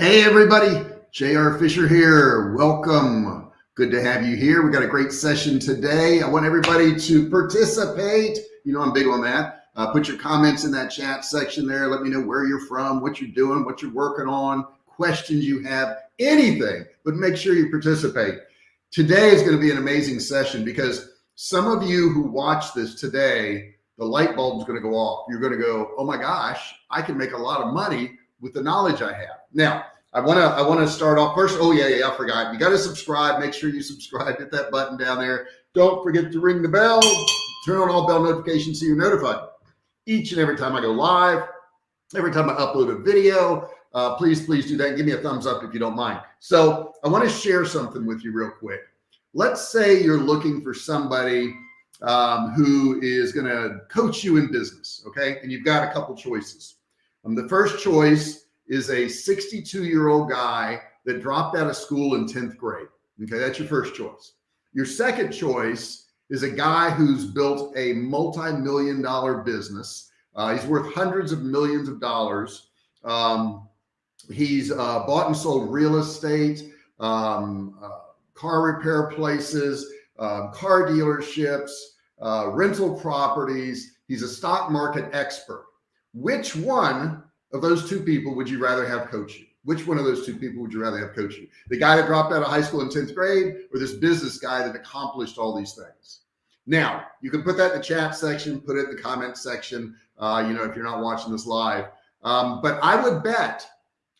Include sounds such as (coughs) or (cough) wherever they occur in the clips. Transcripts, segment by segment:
Hey, everybody. JR Fisher here. Welcome. Good to have you here. We got a great session today. I want everybody to participate. You know, I'm big on that. Uh, put your comments in that chat section there. Let me know where you're from, what you're doing, what you're working on, questions you have, anything, but make sure you participate. Today is going to be an amazing session because some of you who watch this today, the light bulb is going to go off. You're going to go, oh my gosh, I can make a lot of money with the knowledge I have. Now, I want to I want to start off first. Oh yeah, yeah, I forgot. You got to subscribe. Make sure you subscribe. Hit that button down there. Don't forget to ring the bell. Turn on all bell notifications so you're notified each and every time I go live, every time I upload a video. Uh, please, please do that. Give me a thumbs up if you don't mind. So I want to share something with you real quick. Let's say you're looking for somebody um, who is going to coach you in business. Okay. And you've got a couple choices. Um, the first choice is a 62 year old guy that dropped out of school in 10th grade. Okay. That's your first choice. Your second choice is a guy who's built a multi-million dollar business. Uh, he's worth hundreds of millions of dollars. Um, he's uh, bought and sold real estate, um, uh, car repair places, um, car dealerships, uh, rental properties. He's a stock market expert. Which one of those two people would you rather have coach you? Which one of those two people would you rather have coach you? The guy that dropped out of high school in 10th grade or this business guy that accomplished all these things? Now, you can put that in the chat section, put it in the comment section, uh, you know, if you're not watching this live. Um, but I would bet,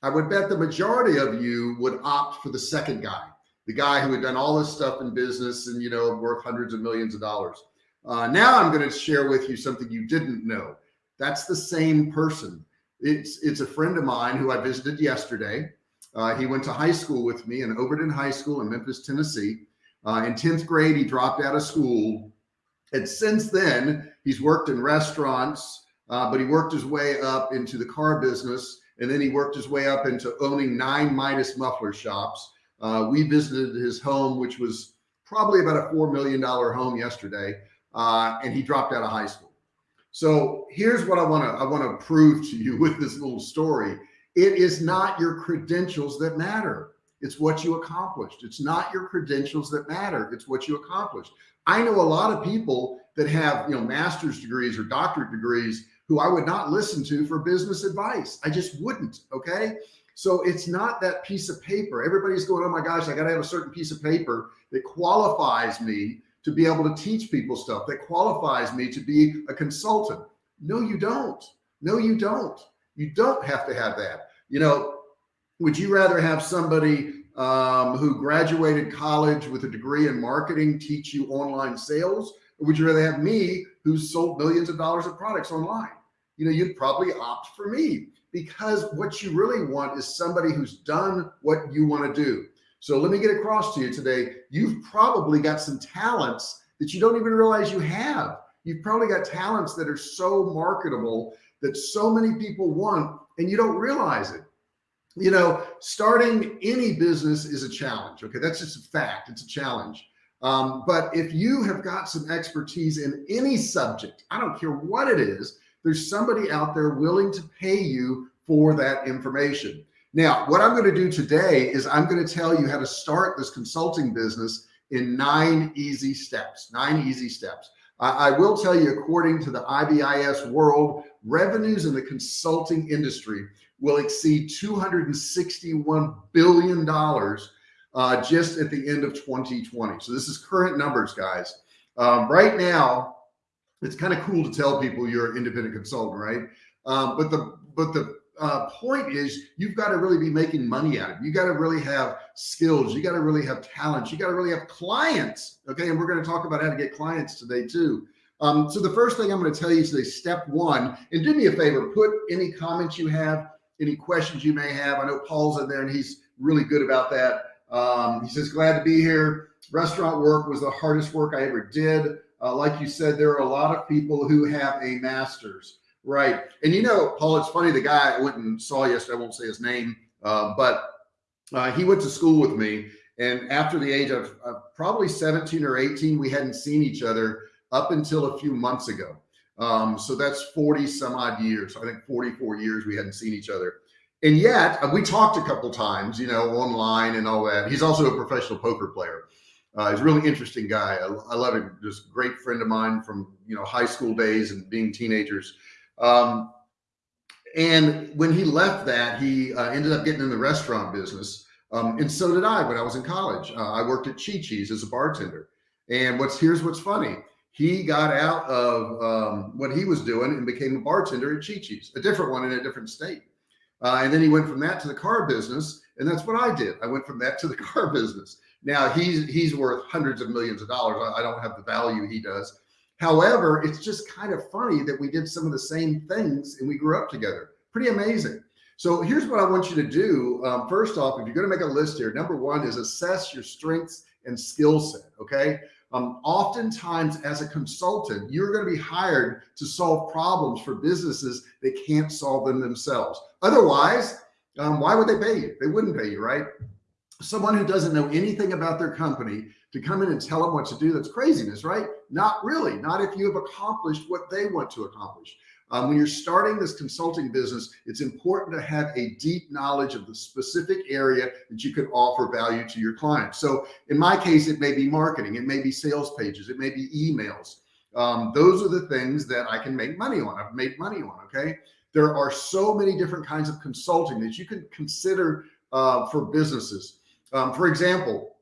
I would bet the majority of you would opt for the second guy, the guy who had done all this stuff in business and, you know, worth hundreds of millions of dollars. Uh, now I'm going to share with you something you didn't know. That's the same person. It's, it's a friend of mine who I visited yesterday. Uh, he went to high school with me in Overton High School in Memphis, Tennessee. Uh, in 10th grade, he dropped out of school. And since then, he's worked in restaurants, uh, but he worked his way up into the car business. And then he worked his way up into owning nine Midas muffler shops. Uh, we visited his home, which was probably about a $4 million home yesterday. Uh, and he dropped out of high school. So here's what I want to I want to prove to you (laughs) with this little story. It is not your credentials that matter. It's what you accomplished. It's not your credentials that matter. It's what you accomplished. I know a lot of people that have, you know, master's degrees or doctorate degrees who I would not listen to for business advice. I just wouldn't. Okay. So it's not that piece of paper. Everybody's going, oh my gosh, I got to have a certain piece of paper that qualifies me to be able to teach people stuff that qualifies me to be a consultant. No, you don't. No, you don't. You don't have to have that. You know, would you rather have somebody um, who graduated college with a degree in marketing teach you online sales? Or would you rather have me who's sold millions of dollars of products online? You know, you'd probably opt for me because what you really want is somebody who's done what you want to do. So let me get across to you today. You've probably got some talents that you don't even realize you have. You've probably got talents that are so marketable that so many people want and you don't realize it. You know, starting any business is a challenge. Okay. That's just a fact. It's a challenge. Um, but if you have got some expertise in any subject, I don't care what it is, there's somebody out there willing to pay you for that information. Now, what I'm going to do today is I'm going to tell you how to start this consulting business in nine easy steps, nine easy steps. I, I will tell you, according to the IBISWorld, revenues in the consulting industry will exceed $261 billion uh, just at the end of 2020. So this is current numbers, guys. Um, right now, it's kind of cool to tell people you're an independent consultant, right? Um, but the but the uh, point is you've got to really be making money out of it. You got to really have skills. You got to really have talents. You got to really have clients. Okay. And we're going to talk about how to get clients today too. Um, so the first thing I'm going to tell you today, step one, and do me a favor, put any comments you have, any questions you may have. I know Paul's in there and he's really good about that. Um, he says, glad to be here. Restaurant work was the hardest work I ever did. Uh, like you said, there are a lot of people who have a master's. Right. And you know, Paul, it's funny. The guy I went and saw yesterday, I won't say his name, uh, but uh, he went to school with me. And after the age of uh, probably 17 or 18, we hadn't seen each other up until a few months ago. Um, so that's 40 some odd years. I think 44 years we hadn't seen each other. And yet uh, we talked a couple times, you know, online and all that. He's also a professional poker player. Uh, he's a really interesting guy. I, I, love him. Just great friend of mine from, you know, high school days and being teenagers. Um, and when he left that, he uh, ended up getting in the restaurant business. Um, and so did I when I was in college. Uh, I worked at Chi Chi's as a bartender. And what's here's what's funny. He got out of um, what he was doing and became a bartender at Chi Chi's, a different one in a different state. Uh, and then he went from that to the car business. And that's what I did. I went from that to the (laughs) car business. Now he's, he's worth hundreds of millions of dollars. I, I don't have the value he does. However, it's just kind of funny that we did some of the same things and we grew up together. Pretty amazing. So here's what I want you to do. Um, first off, if you're going to make a list here, number one is assess your strengths and skill set. Okay. Um, oftentimes as a consultant, you're going to be hired to solve problems for businesses that can't solve them themselves. Otherwise, um, why would they pay you? They wouldn't pay you, right? Someone who doesn't know anything about their company to come in and tell them what to do, that's craziness, right? Not really, not if you have accomplished what they want to accomplish. Um, when you're starting this consulting business, it's important to have a deep knowledge of the specific area that you can offer value to your clients. So in my case, it may be marketing, it may be sales pages, it may be emails. Um, those are the things that I can make money on. I've made money on. Okay. There are so many different kinds of consulting that you can consider uh, for businesses. Um, for example,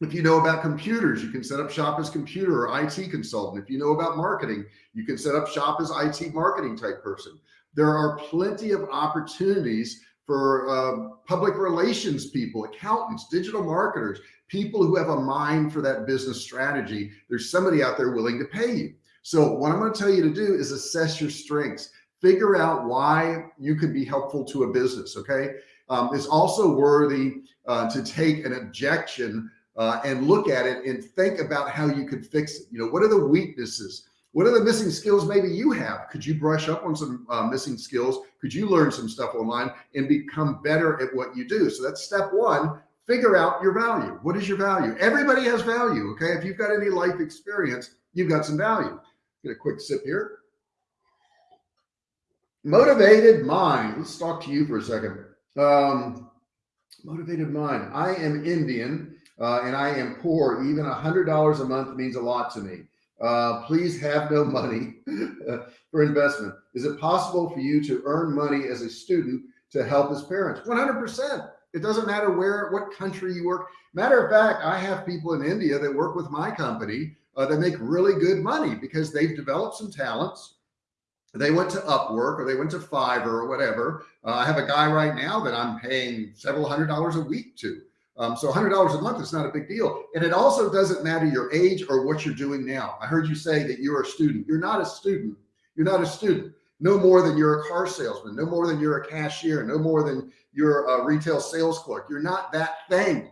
if you know about computers, you can set up shop as computer or IT consultant. If you know about marketing, you can set up shop as IT marketing type person. There are plenty of opportunities for uh, public relations people, accountants, digital marketers, people who have a mind for that business strategy. There's somebody out there willing to pay you. So what I'm going to tell you to do is assess your strengths, figure out why you could be helpful to a business. Okay. Um, it's also worthy uh, to take an objection uh, and look at it and think about how you could fix it. You know, what are the weaknesses? What are the missing skills maybe you have? Could you brush up on some uh, missing skills? Could you learn some stuff online and become better at what you do? So that's step one, figure out your value. What is your value? Everybody has value. Okay. If you've got any life experience, you've got some value. Get a quick sip here. Motivated mind. Let's talk to you for a second. Um, motivated mind. I am Indian uh, and I am poor, even a hundred dollars a month means a lot to me. Uh, please have no money (laughs) for investment. Is it possible for you to earn money as a student to help his parents? 100%. It doesn't matter where, what country you work. Matter of fact, I have people in India that work with my company uh, that make really good money because they've developed some talents. They went to Upwork or they went to Fiverr or whatever. Uh, I have a guy right now that I'm paying several hundred dollars a week to. Um, so $100 a month is not a big deal. And it also doesn't matter your age or what you're doing now. I heard you say that you're a student. You're not a student. You're not a student. No more than you're a car salesman, no more than you're a cashier, no more than you're a retail sales clerk. You're not that thing.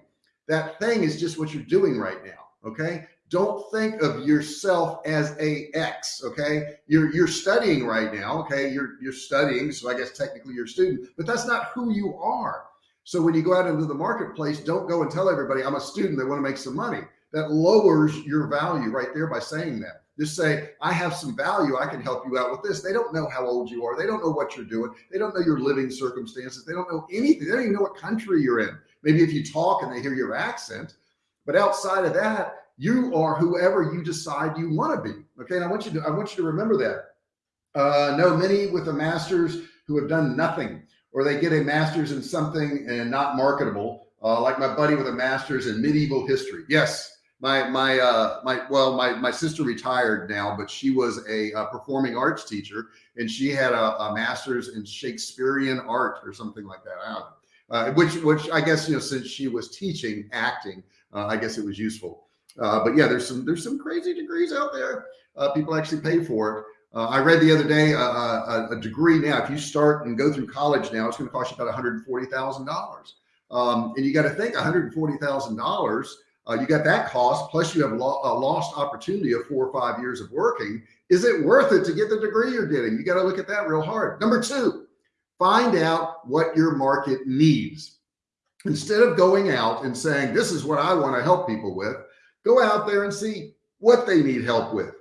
That thing is just what you're doing right now. Okay. Don't think of yourself as a X. Okay. You're, you're studying right now. Okay. You're, you're studying. So I guess technically you're a student, but that's not who you are. So when you go out into the marketplace, don't go and tell everybody I'm a student that want to make some money. That lowers your value right there by saying that. Just say, I have some value. I can help you out with this. They don't know how old you are. They don't know what you're doing. They don't know your living circumstances. They don't know anything. They don't even know what country you're in. Maybe if you talk and they hear your accent, but outside of that, you are whoever you decide you want to be. Okay. And I want you to, I want you to remember that. Uh, know many with a master's who have done nothing or they get a master's in something and not marketable, uh, like my buddy with a master's in medieval history. Yes, my my uh, my well, my my sister retired now, but she was a, a performing arts teacher, and she had a, a, master's in Shakespearean art or something like that. I don't know. Uh, which which I guess you know since she was teaching acting, uh, I guess it was useful. Uh, but yeah, there's some there's some crazy degrees out there. Uh, people actually pay for it. Uh, I read the other day uh, uh, a, a, degree now, if you start and go through college now, it's going to cost you about $140,000. Um, and you got to think $140,000, uh, you got that cost, plus you have lo a lost opportunity of four or five years of working. Is it worth it to get the degree you're getting? You got to look at that real hard. Number two, find out what your market needs. Instead of going out and saying, this is what I want to help people with, go out there and see what they need help with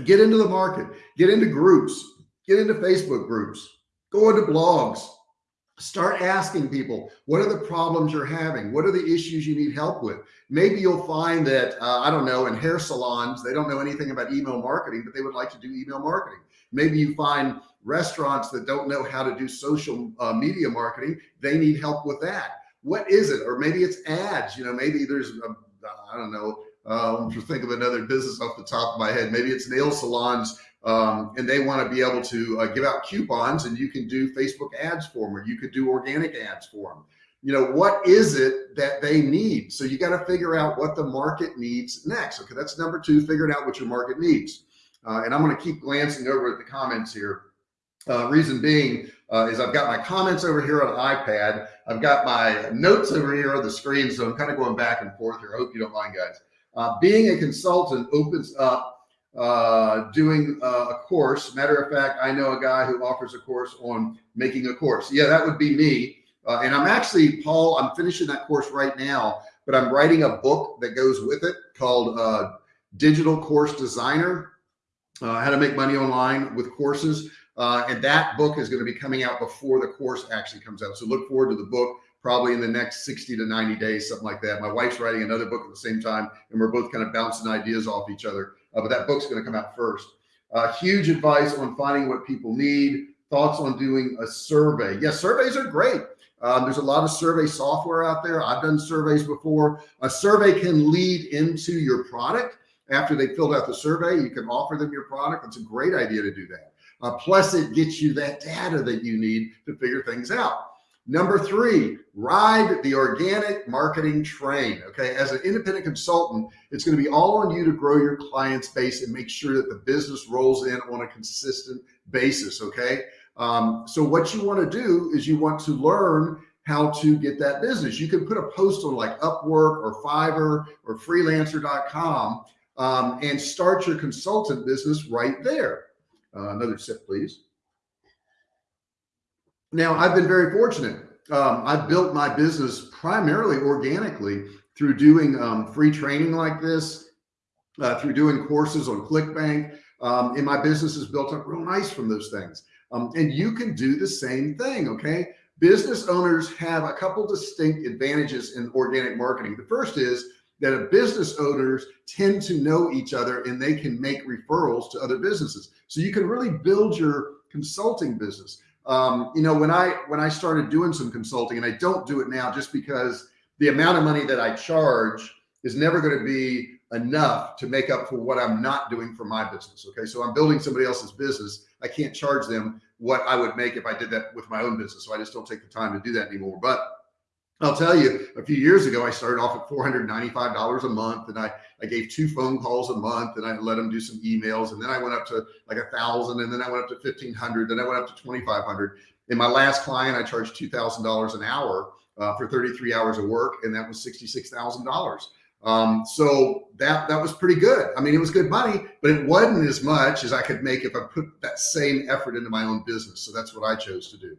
get into the market, get into groups, get into Facebook groups, go into blogs, Start asking people, what are the problems you're having? What are the issues you need help with? Maybe you'll find that, uh, I don't know, in hair salons, they don't know anything about email marketing, but they would like to do email marketing. Maybe you find restaurants that don't know how to do social uh, media marketing. They need help with that. What is it? Or maybe it's ads, you know, maybe there's, I don't know, I'm just think of another business off the top of my head. Maybe it's nail salons um, and they want to be able to uh, give out coupons and you can do Facebook ads for them or you could do organic ads for them. You know, what is it that they need? So you got to figure out what the market needs next. Okay, that's number two, figuring out what your market needs. Uh, and I'm going to keep glancing over at the comments here. Uh, reason being uh, is I've got my comments over here on iPad. I've got my notes over here on the screen. So I'm kind of going back and forth here. I hope you don't mind guys. Uh, being a consultant opens up uh, doing uh, a course. Matter of fact, I know a guy who offers a course on making a course. Yeah, that would be me. Uh, and I'm actually, Paul, I'm finishing that course right now, but I'm writing a book that goes with it called uh, Digital Course Designer, uh, How to Make Money Online with Courses. And that book is going to be coming out before the course actually comes out. So look forward to the book probably in the next 60 to 90 days, something like that. My wife's writing another book at the same time, and we're both kind of bouncing ideas off each other uh, but that book's going to come out first. Uh, huge advice on finding what people need. Thoughts on doing a survey. Yes, surveys are great. Um, there's a lot of survey software out there. I've done surveys before. A survey can lead into your product. After they filled out the survey, you can offer them your product. It's a great idea to do that. Uh, plus, it gets you that data that you need to figure things out. Number three, ride the organic marketing train. Okay. As an independent consultant, it's going to be all on you to grow your client's base and make sure that the business rolls in on a consistent basis. Okay. Um, so what you want to do is you want to learn how to get that business. You can put a post on like Upwork or Fiverr or freelancer.com um, and start your consultant business right there. Uh, another sip, please. Now, I've been very fortunate. Um, I've built my business primarily organically through doing um, free training like this, uh, through doing courses on ClickBank. Um, and my business is built up real nice from those things. Um, and you can do the same thing. Okay. Business owners have a couple distinct advantages in organic marketing. The first is that business owners tend to know each other and they can make referrals to other businesses. So you can really build your consulting business um, you know, when I, when I started doing some consulting and I don't do it now just because the amount of money that I charge is never going to be enough to make up for what I'm not doing for my business. Okay. So I'm building somebody else's business. I can't charge them what I would make if I did that with my own business. So I just don't take the time to do that anymore. But I'll tell you a few years ago, I started off at $495 a month and I, I gave two phone calls a month and I let them do some emails. And then I went up to like a thousand and then I went up to 1500, then I went up to 2,500. In my last client, I charged $2,000 an hour uh, for 33 hours of work. And that was $66,000. Um, so that, that was pretty good. I mean, it was good money, but it wasn't as much as I could make if I put that same effort into my own business. So that's what I chose to do.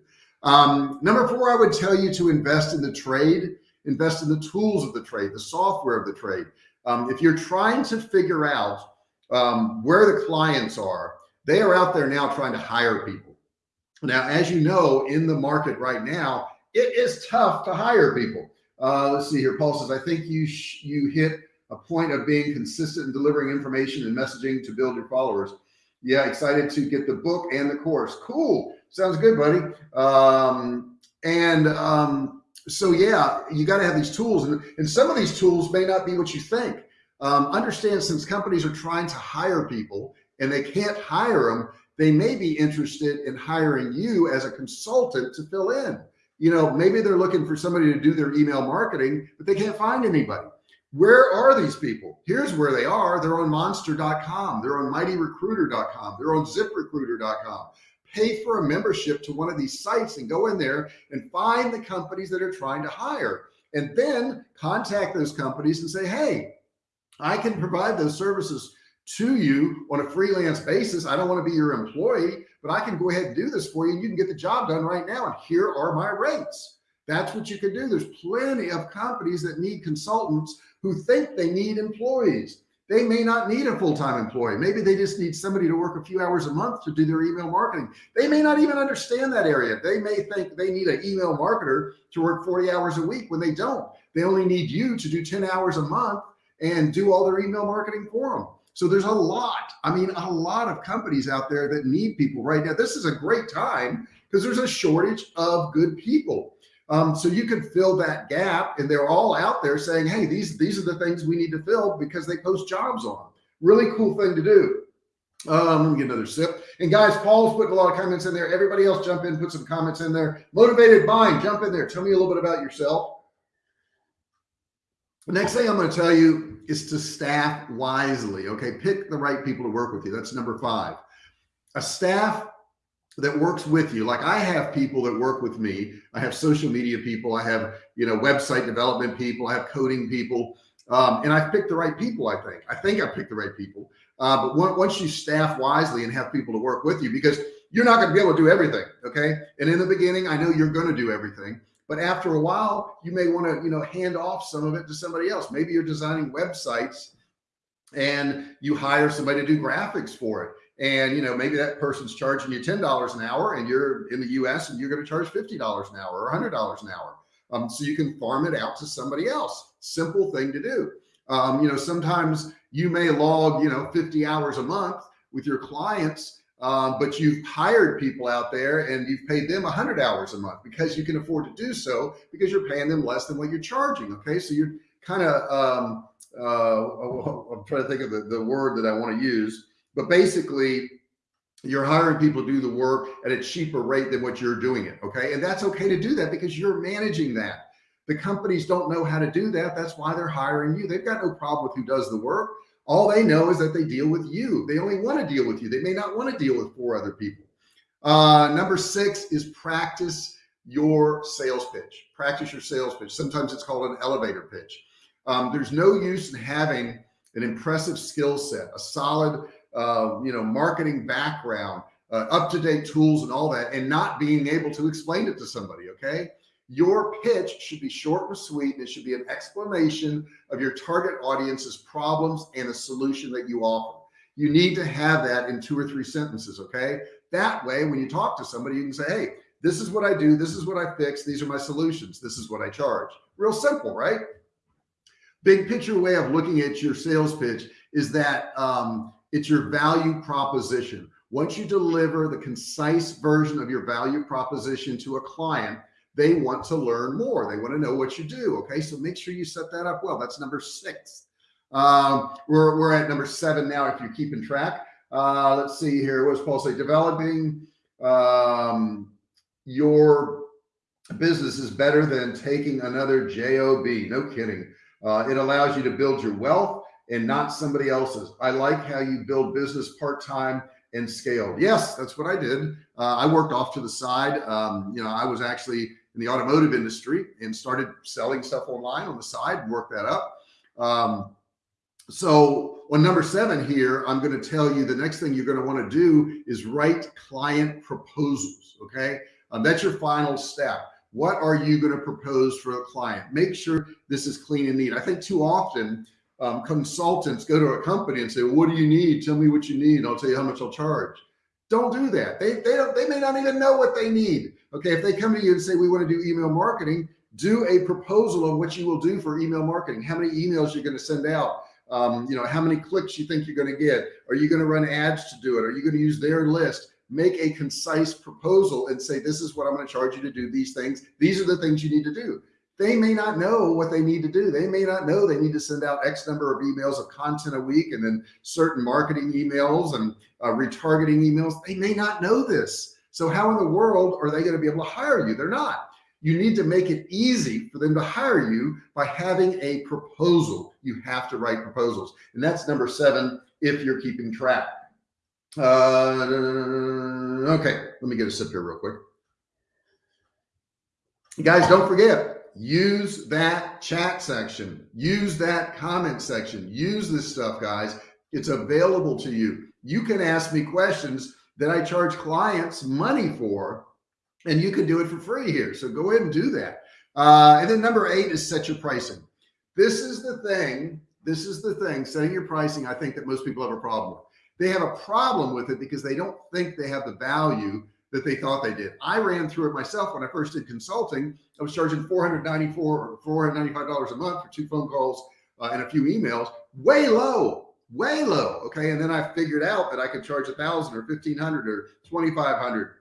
Um, number four, I would tell you to invest in the trade, invest in the tools of the trade, the software of the trade. Um, if you're trying to figure out um, where the clients are, they are out there now trying to hire people. Now, as you know, in the market right now, it is tough to hire people. Uh, let's see here. Paul says, I think you you hit a point of being consistent in delivering information and messaging to build your followers. Yeah, excited to get the book and the course. Cool. Sounds good, buddy. Um, and um, so, yeah, you got to have these tools. And, and some of these tools may not be what you think. Um, understand since companies are trying to hire people and they can't hire them, they may be interested in hiring you as a consultant to fill in. You know, maybe they're looking for somebody to do their email marketing, but they can't find anybody. Where are these people? Here's where they are. They're on monster.com. They're on mightyrecruiter.com. They're on ziprecruiter.com pay for a membership to one of these sites and go in there and find the companies that are trying to hire and then contact those companies and say, Hey, I can provide those services to you on a freelance basis. I don't want to be your employee, but I can go ahead and do this for you and you can get the job done right now. And here are my rates. That's what you can do. There's plenty of companies that need consultants who think they need employees. They may not need a full-time employee. Maybe they just need somebody to work a few hours a month to do their email marketing. They may not even understand that area. They may think they need an email marketer to work 40 hours a week when they don't. They only need you to do 10 hours a month and do all their email marketing for them. So there's a lot, I mean, a lot of companies out there that need people right now. This is a great time because there's a shortage of good people. Um, so you can fill that gap and they're all out there saying, Hey, these, these are the things we need to fill because they post jobs on. Really cool thing to do. Um, let me get another sip. And guys, Paul's putting a lot of comments in there. Everybody else jump in, put some comments in there. Motivated buying, jump in there. Tell me a little bit about yourself. The next thing I'm going to tell you is to staff wisely. Okay. Pick the right people to work with you. That's number five. A staff that works with you. Like I have people that work with me. I have social media people. I have, you know, website development people. I have coding people. Um, and I've picked the right people. I think, I think I've picked the right people. Uh, but once you staff wisely and have people to work with you, because you're not going to be able to do everything. Okay. And in the beginning, I know you're going to do everything, but after a while, you may want to, you know, hand off some of it to somebody else. Maybe you're designing websites and you hire somebody to do graphics for it and you know maybe that person's charging you ten dollars an hour and you're in the US and you're going to charge fifty dollars an hour or hundred dollars an hour. Um, so you can farm it out to somebody else. Simple thing to do. Um, you know sometimes you may log you know 50 hours a month with your clients um, but you've hired people out there and you've paid them 100 hours a month because you can afford to do so because you're paying them less than what you're charging okay? So you're kind of um, uh, I'm trying to think of the, the word that I want to use but basically you're hiring people to do the work at a cheaper rate than what you're doing it. Okay. And that's okay to do that because you're managing that. The companies don't know how to do that. That's why they're hiring you. They've got no problem with who does the work. All they know is that they deal with you. They only want to deal with you. They may not want to deal with four other people. Uh, number six is practice your sales pitch. Practice your sales pitch. Sometimes it's called an elevator pitch. Um, there's no use in having an impressive skill set, a solid uh, you know, marketing background, uh, up-to-date tools and all that, and not being able to explain it to somebody. Okay. Your pitch should be short and sweet. And it should be an explanation of your target audience's problems and a solution that you offer. You need to have that in two or three sentences. Okay. That way, when you talk to somebody, you can say, Hey, this is what I do. This is what I fix. These are my solutions. This is what I charge. Real simple, right? Big picture way of looking at your sales pitch is that um, it's your value proposition. Once you deliver the concise version of your value proposition to a client, they want to learn more. They want to know what you do. Okay. So make sure you set that up well. That's number six. Um, we're, we're at number seven now, if you're keeping track. Uh, let's see here. What does Paul say? Developing um, your business is better than taking another job. No kidding. Uh, it allows you to build your wealth and not somebody else's. I like how you build business part-time and scaled. Yes, that's what I did. Uh, I worked off to the side. Um, you know, I was actually in the automotive industry and started selling stuff online on the side and work that up. Um, so on number seven here, I'm going to tell you the next thing you're going to want to do is write client proposals. Okay. Um, that's your final step. What are you going to propose for a client? Make sure this is clean and neat. I think too often um, consultants go to a company and say, what do you need? Tell me what you need. I'll tell you how much I'll charge. Don't do that. They, they, they may not even know what they need. Okay. If they come to you and say, we want to do email marketing, do a proposal of what you will do for email marketing. How many emails you're going to send out. Um, you know, how many clicks you think you're going to get. Are you going to run ads to do it? Are you going to use their list? Make a concise proposal and say, this is what I'm going to charge you to do these things. These are the things you need to do they may not know what they need to do. They may not know they need to send out X number of emails of content a week and then certain marketing emails and uh, retargeting emails. They may not know this. So how in the world are they going to be able to hire you? They're not. You need to make it easy for them to hire you by having a proposal. You have to write proposals. And that's number seven, if you're keeping track. Uh, okay, let me get a sip here real quick. Guys, don't forget, use that chat section, use that comment section, use this stuff, guys. It's available to you. You can ask me questions that I charge clients money for, and you can do it for free here. So go ahead and do that. Uh, and then number eight is set your pricing. This is the thing this is the thing, setting your pricing, I think that most people have a problem with. They have a problem with it because they don't think they have the value that they thought they did. I ran through it myself when I first did consulting. I was charging 494 or $495 a month for two phone calls uh, and a few emails, way low, way low. Okay. And then I figured out that I could charge a thousand or 1500 or 2,500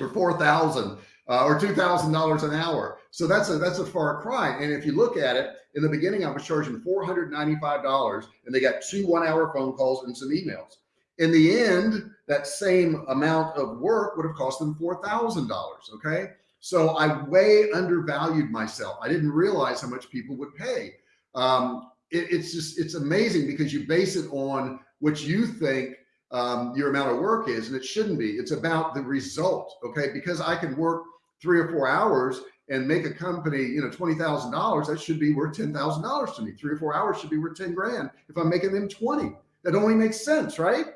or 4,000 uh, or $2,000 an hour. So that's a, that's a far cry. And if you look at it in the beginning, I was charging $495 and they got two one hour phone calls and some emails. In the end, that same amount of work would have cost them $4,000. Okay. So I way undervalued myself. I didn't realize how much people would pay. Um, it, it's just, it's amazing because you base it on what you think um, your amount of work is, and it shouldn't be. It's about the result. Okay. Because I can work three or four hours and make a company, you know, $20,000, that should be worth $10,000 to me. Three or four hours should be worth 10 grand if I'm making them 20. That only makes sense, right?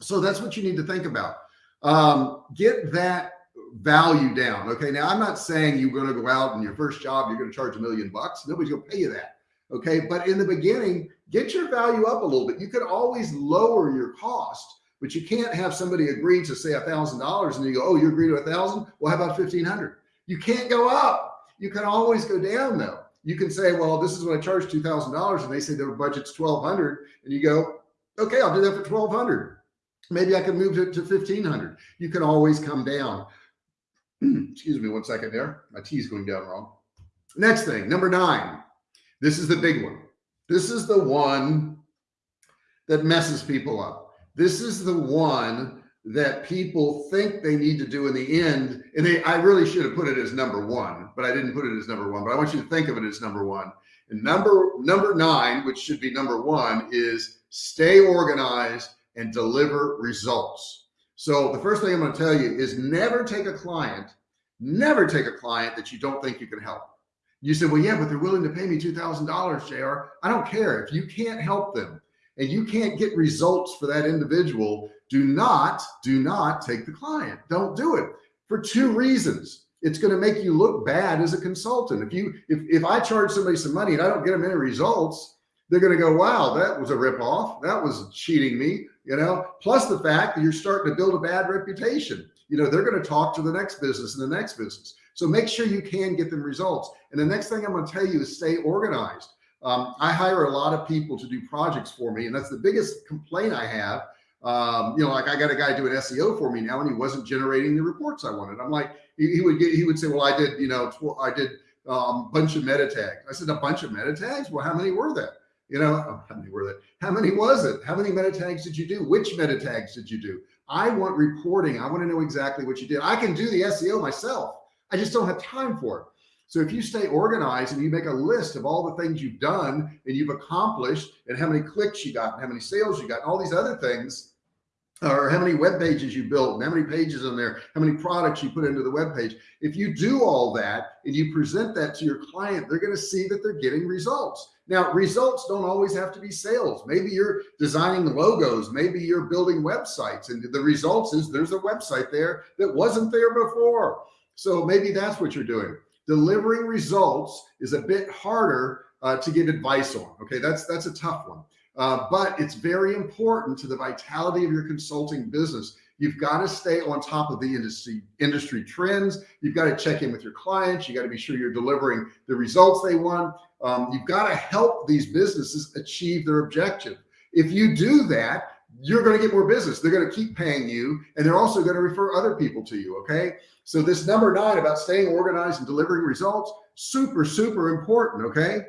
So that's what you need to think about. Um, get that value down. Okay. Now I'm not saying you're going to go out and your first job, you're going to charge a million bucks. Nobody's going to pay you that. Okay. But in the beginning, get your value up a little bit. You could always lower your cost but you can't have somebody agree to say a thousand dollars and you go, oh, you agree to a thousand? Well, how about 1500? You can't go up. You can always go down though. You can say, well, this is what I charge $2,000 and they say their budget's 1200 and you go, okay, I'll do that for 1200. Maybe I can move it to 1500. You can always come down. (clears throat) Excuse me one second there. My tea is going down wrong. Next thing, number nine. This is the big one. This is the one that messes people up. This is the one that people think they need to do in the end. And they, I really should have put it as number one, but I didn't put it as number one, but I want you to think of it as number one. And number, number nine, which should be number one is stay organized and deliver results. So the first thing I'm going to tell you is never take a client, never take a client that you don't think you can help. You said, well, yeah, but they're willing to pay me $2,000, JR. I don't care if you can't help them and you can't get results for that individual, do not, do not take the client. Don't do it for two reasons. It's going to make you look bad as a consultant. If you, if, if I charge somebody some money and I don't get them any results, they're going to go, wow, that was a ripoff. That was cheating me, you know, plus the fact that you're starting to build a bad reputation. You know, they're going to talk to the next business and the next business. So make sure you can get them results. And the next thing I'm going to tell you is stay organized. Um, I hire a lot of people to do projects for me, and that's the biggest complaint I have. Um, you know, like I got a guy doing SEO for me now, and he wasn't generating the reports I wanted. I'm like, he, he would get, he would say, well, I did, you know, I did a um, bunch of meta tags. I said, a bunch of meta tags. Well, how many were there? You know, oh, how many were there? How many was it? How many meta tags did you do? Which meta tags did you do? I want reporting. I want to know exactly what you did. I can do the SEO myself. I just don't have time for it. So if you stay organized and you make a list of all the things you've done and you've accomplished and how many clicks you got and how many sales you got, and all these other things, or how many web pages you built and how many pages in there, how many products you put into the web page. If you do all that and you present that to your client, they're going to see that they're getting results. Now, results don't always have to be sales. Maybe you're designing logos. Maybe you're building websites and the results is there's a website there that wasn't there before. So maybe that's what you're doing delivering results is a bit harder uh, to give advice on. Okay, that's that's a tough one, uh, but it's very important to the vitality of your consulting business. You've got to stay on top of the industry industry trends. You've got to check in with your clients. You got to be sure you're delivering the results they want. Um, you've got to help these businesses achieve their objective. If you do that, you're going to get more business. They're going to keep paying you and they're also going to refer other people to you. Okay. So this number nine about staying organized and delivering results, super, super important. Okay.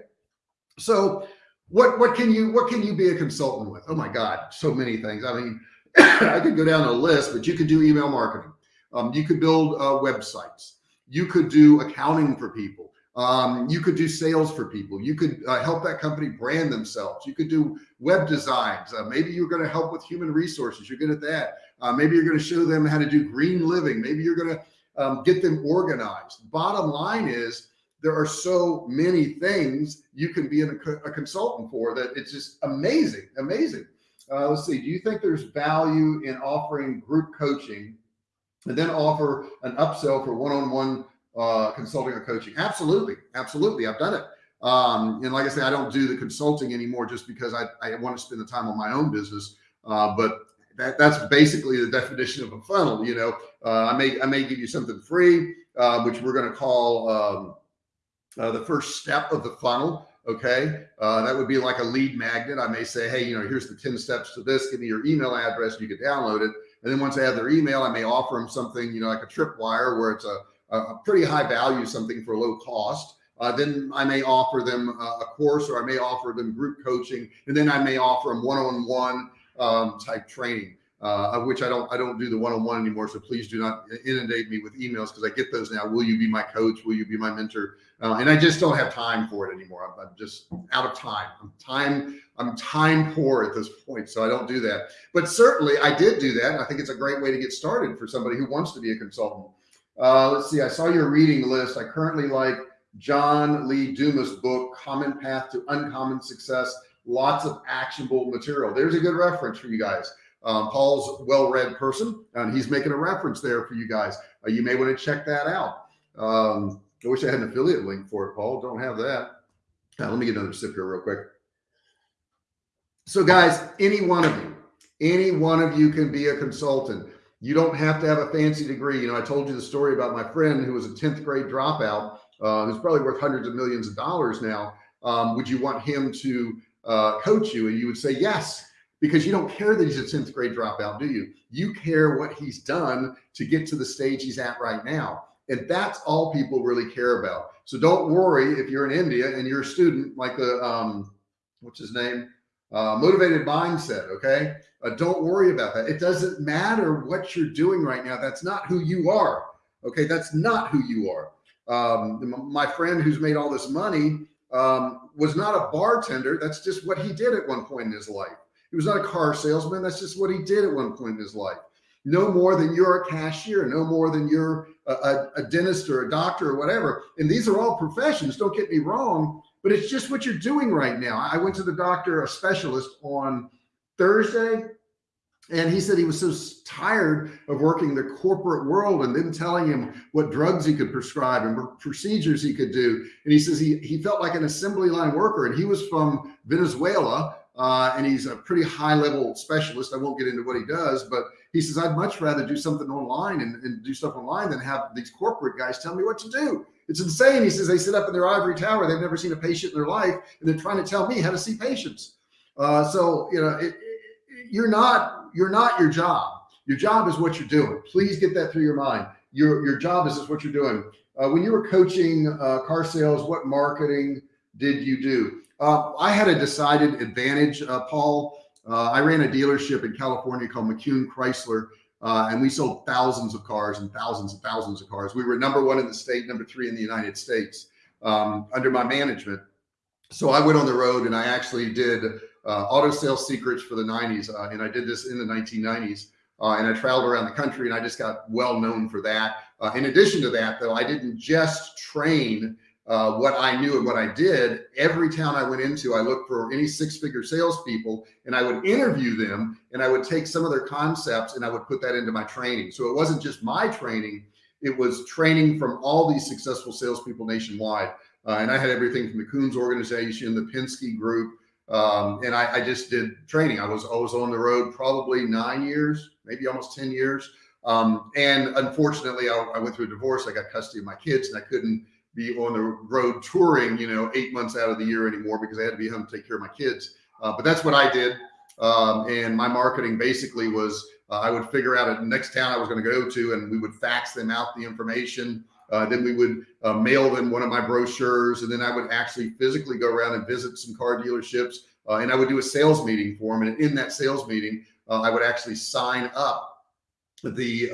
So what, what can you, what can you be a consultant with? Oh my God, so many things. I mean, (coughs) I could go down a list, but you could do email marketing. Um, you could build uh, websites. You could do accounting for people. Um, you could do sales for people. You could uh, help that company brand themselves. You could do web designs. Uh, maybe you're going to help with human resources. You're good at that. Uh, maybe you're going to show them how to do green living. Maybe you're going to um, get them organized. Bottom line is there are so many things you can be a, a consultant for that it's just amazing, amazing. Uh, let's see. Do you think there's value in offering group coaching and then offer an upsell for one-on-one -on -one uh, consulting or coaching. Absolutely. Absolutely. I've done it. Um, and like I say, I don't do the consulting anymore just because I, I want to spend the time on my own business. Uh, but that, that's basically the definition of a funnel. You know, uh, I may I may give you something free, uh, which we're going to call um, uh, the first step of the funnel. Okay, uh, that would be like a lead magnet. I may say, hey, you know, here's the 10 steps to this. Give me your email address. You can download it. And then once I have their email, I may offer them something, you know, like a tripwire where it's a, a pretty high value, something for a low cost. Uh, then I may offer them a course or I may offer them group coaching. And then I may offer them one-on-one um, type training uh, of which I don't I don't do the one-on-one anymore. So please do not inundate me with emails because I get those now. Will you be my coach? Will you be my mentor? Uh, and I just don't have time for it anymore. I'm, I'm, just out of time. I'm time I'm time poor at this point, so I don't do that. But certainly I did do that. I think it's a great way to get started for somebody who wants to be a consultant. Uh, let's see. I saw your reading list. I currently like John Lee Dumas' book, Common Path to Uncommon Success. Lots of actionable material. There's a good reference for you guys. Um, Paul's well-read person, and he's making a reference there for you guys. Uh, you may want to check that out. Um, I wish I had an affiliate link for it, Paul. Don't have that. Now, let me get another sip here real quick. So guys, any one of you, any one of you can be a consultant. You don't have to have a fancy degree. You know, I told you the story about my friend who was a 10th grade dropout, uh, who's probably worth hundreds of millions of dollars now. Um, would you want him to uh, coach you? And you would say, yes, because you don't care that he's a 10th grade dropout, do you? You care what he's done to get to the stage he's at right now. And that's all people really care about. So don't worry if you're in India and you're a student like the, um, what's his name? Uh, motivated mindset. Okay. Uh, don't worry about that. It doesn't matter what you're doing right now. That's not who you are. Okay. That's not who you are. Um, my friend who's made all this money um, was not a bartender. That's just what he did at one point in his life. He was not a car salesman. That's just what he did at one point in his life. No more than you're a cashier, no more than you're a, a, a dentist or a doctor or whatever. And these are all professions. Don't get me wrong, but it's just what you're doing right now. I went to the doctor, a specialist on Thursday, and he said he was so tired of working the corporate world and then telling him what drugs he could prescribe and procedures he could do. And he says he, he felt like an assembly line worker and he was from Venezuela uh, and he's a pretty high level specialist. I won't get into what he does, but he says, I'd much rather do something online and, and do stuff online than have these corporate guys tell me what to do. It's insane. He says they sit up in their ivory tower. They've never seen a patient in their life. And they're trying to tell me how to see patients. Uh, so, you know, it, it, you're not, you're not your job. Your job is what you're doing. Please get that through your mind. Your, your job is just what you're doing. Uh, when you were coaching uh, car sales, what marketing did you do? Uh, I had a decided advantage, uh, Paul. Uh, I ran a dealership in California called McCune Chrysler, uh, and we sold thousands of cars and thousands and thousands of cars. We were number one in the state, number three in the United States um, under my management. So I went on the road and I actually did uh, auto sales secrets for the 90s, uh, and I did this in the 1990s. and I traveled around the country, and I just got well known for that. in addition to that, though, I didn't just train uh, what I knew and what I did, every town I went into, I looked for any six figure salespeople and I would interview them and I would take some of their concepts and I would put that into my training. So it wasn't just my training, it was training from all these successful salespeople nationwide. Uh, and I had everything from the Koons organization, the Penske group. Um, and I, I, just did training. I was, always on the road probably nine years, maybe almost 10 years. Um, and unfortunately I, I went through a divorce. I got custody of my kids and I couldn't be on the road touring, you know, eight months out of the year anymore because I had to be home to take care of my kids. Uh, but that's what I did. Um, and my marketing basically was uh, I would figure out a next town I was going to go to and we would fax them out the information. Uh, then we would uh, mail them one of my brochures and then I would actually physically go around and visit some car dealerships uh, and I would do a sales meeting for them. And in that sales meeting, uh, I would actually sign up the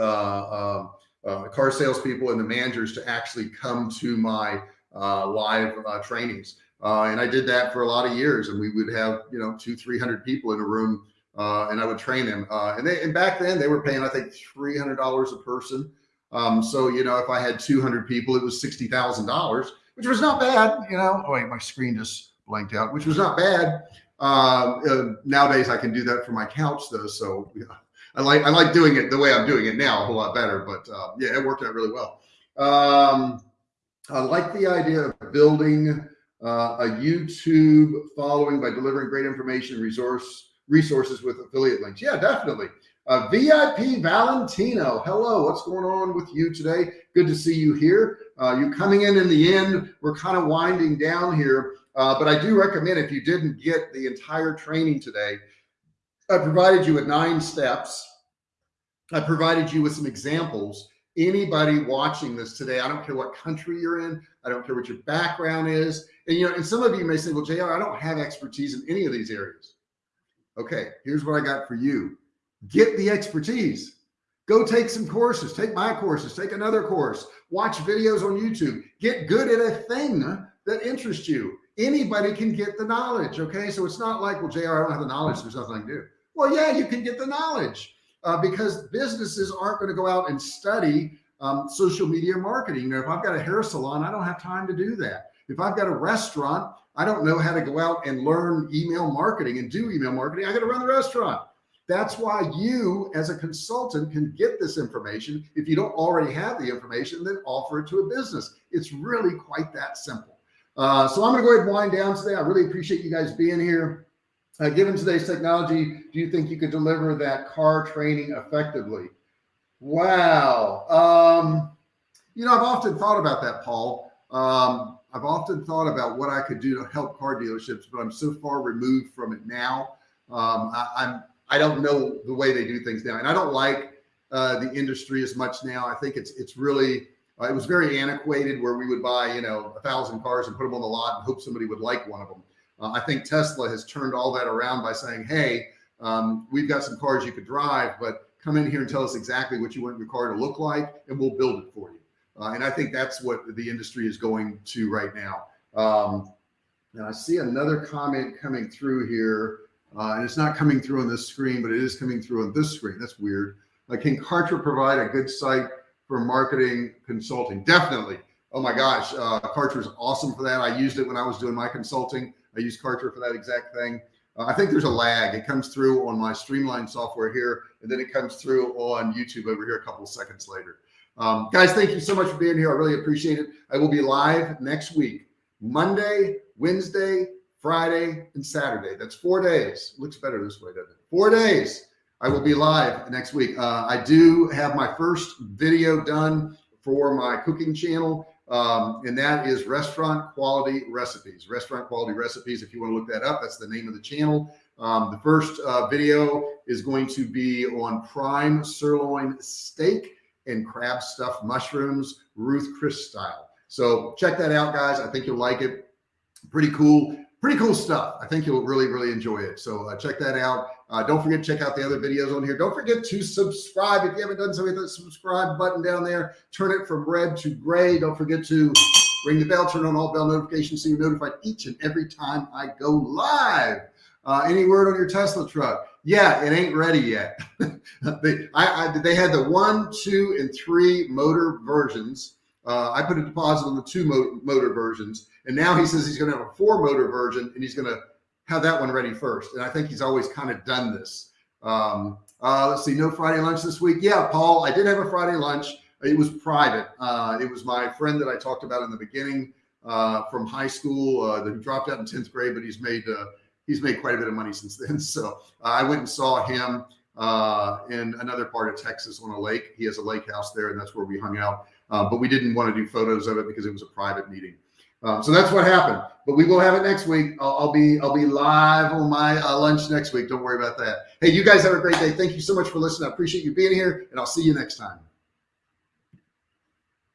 uh, car salespeople and the managers to actually come to my uh, live uh, trainings. Uh, and I did that for a lot of years and we would have, you know, two, 300 people in a room uh, and I would train them. Uh, and they, and back then they were paying, I think $300 a person. Um, so, you know, if I had 200 people, it was $60,000, which was not bad, you know, oh wait, my screen just blanked out, which was not bad. nowadays I can do that from my couch though. So yeah, I like I like doing it the way I'm doing it now a whole lot better. But uh, yeah, it worked out really well. Um, I like the idea of building uh, a YouTube following by delivering great information resource resources with affiliate links. Yeah, definitely. Uh, VIP Valentino, hello, what's going on with you today? Good to see you here. Uh, you coming in in the end, we're kind of winding down here, uh, but I do recommend if you didn't get the entire training today, I provided you with nine steps. I provided you with some examples. Anybody watching this today, I don't care what country you're in, I don't care what your background is. And you know, and some of you may say, well, JR, I don't have expertise in any of these areas. Okay, here's what I got for you get the expertise. Go take some courses, take my courses, take another course, watch videos on YouTube, get good at a thing that interests you. Anybody can get the knowledge. Okay. So it's not like, well, JR, I don't have the knowledge. There's nothing I can do. Well, yeah, you can get the knowledge uh, because businesses aren't going to go out and study um, social media marketing. If I've got a hair salon, I don't have time to do that. If I've got a restaurant, I don't know how to go out and learn email marketing and do email marketing. I got to run the restaurant. That's why you as a consultant can get this information. If you don't already have the information, then offer it to a business. It's really quite that simple. Uh, so I'm going to go ahead and wind down today. I really appreciate you guys being here. Uh, given today's technology, do you think you could deliver that car training effectively? Wow. Um, you know, I've often thought about that, Paul. Um, I've often thought about what I could do to help car dealerships, but I'm so far removed from it now. Um, I, I'm I don't know the way they do things now, and I don't like uh, the industry as much now. I think it's it's really uh, it was very antiquated where we would buy you know a thousand cars and put them on the lot and hope somebody would like one of them. Uh, I think Tesla has turned all that around by saying, hey, um, we've got some cars you could drive, but come in here and tell us exactly what you want your car to look like, and we'll build it for you. Uh, and I think that's what the industry is going to right now. Um, and I see another comment coming through here. Uh, and it's not coming through on this screen, but it is coming through on this screen. That's weird. Uh, can Kartra provide a good site for marketing consulting? Definitely. Oh my gosh, uh, Kartra is awesome for that. I used it when I was doing my consulting. I use Kartra for that exact thing. Uh, I think there's a lag. It comes through on my Streamline software here, and then it comes through on YouTube over here a couple seconds later. Um, guys, thank you so much for being here. I really appreciate it. I will be live next week, Monday, Wednesday, Friday, and Saturday. That's four days. Looks better this way, doesn't it? Four days. I will be live next week. Uh, I do have my first video done for my cooking channel. Um, and that is restaurant quality recipes, restaurant quality recipes. If you want to look that up, that's the name of the channel. Um, the first uh, video is going to be on prime sirloin steak and crab stuffed mushrooms, Ruth Chris style. So check that out, guys. I think you'll like it. Pretty cool pretty cool stuff. I think you'll really, really enjoy it. So uh, check that out. Uh, don't forget to check out the other videos on here. Don't forget to subscribe. If you haven't done so, hit the subscribe button down there. Turn it from red to gray. Don't forget to ring the bell, turn on all bell notifications so you're notified each and every time I go live. Uh, any word on your Tesla truck? Yeah, it ain't ready yet. (laughs) they, I, I, they had the one, two, and three motor versions. Uh, I put a deposit on the two mo motor versions. And now he says he's going to have a four motor version and he's going to have that one ready first. And I think he's always kind of done this. Um, uh, let's see, no Friday lunch this week. Yeah, Paul, I did have a Friday lunch. It was private. Uh, it was my friend that I talked about in the beginning uh, from high school uh, that dropped out in 10th grade, but he's made uh, he's made quite a bit of money (laughs) since then. So uh, I went and saw him in another part of Texas on a lake. He has a lake house there, and that's where we hung out. but we didn't want to do photos of it because it was a private meeting. Um, so that's what happened. But we will have it next week. I'll, I'll be I'll be live on my uh, lunch next week. Don't worry about that. Hey, you guys have a great day. Thank you so much for listening. I appreciate you being here, and I'll see you next time.